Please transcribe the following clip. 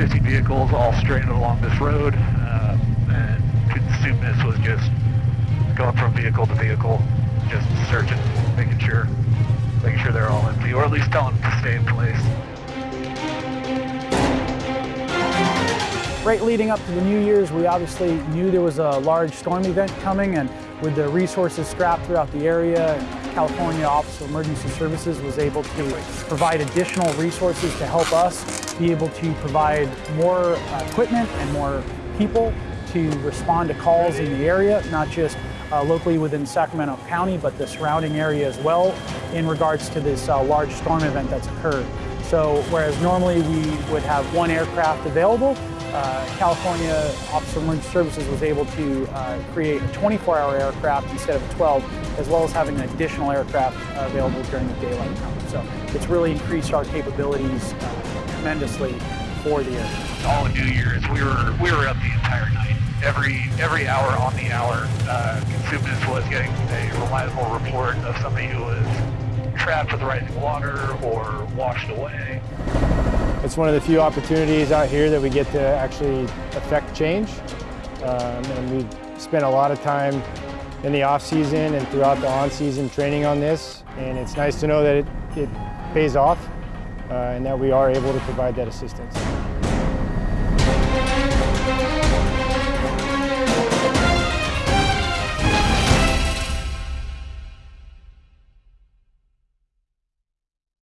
50 vehicles all stranded along this road, uh, and Cosumnes was just going from vehicle to vehicle, just searching, making sure, making sure they're all empty, or at least telling them to stay in place. Right leading up to the New Year's, we obviously knew there was a large storm event coming, and with the resources scrapped throughout the area, California Office of Emergency Services was able to provide additional resources to help us be able to provide more uh, equipment and more people to respond to calls in the area, not just uh, locally within Sacramento County, but the surrounding area as well in regards to this uh, large storm event that's occurred. So whereas normally we would have one aircraft available, uh, California Office of Emergency Services was able to uh, create a 24-hour aircraft instead of a 12, as well as having an additional aircraft available during the daylight time. So it's really increased our capabilities uh, tremendously for the aircraft. All of New Year's, we were we were up the entire night. Every every hour on the hour, uh, Cosumnes was getting a reliable report of somebody who was trapped with rising water or washed away. It's one of the few opportunities out here that we get to actually affect change. Um, and we spent a lot of time in the off season and throughout the on season training on this. And it's nice to know that it, it pays off uh, and that we are able to provide that assistance.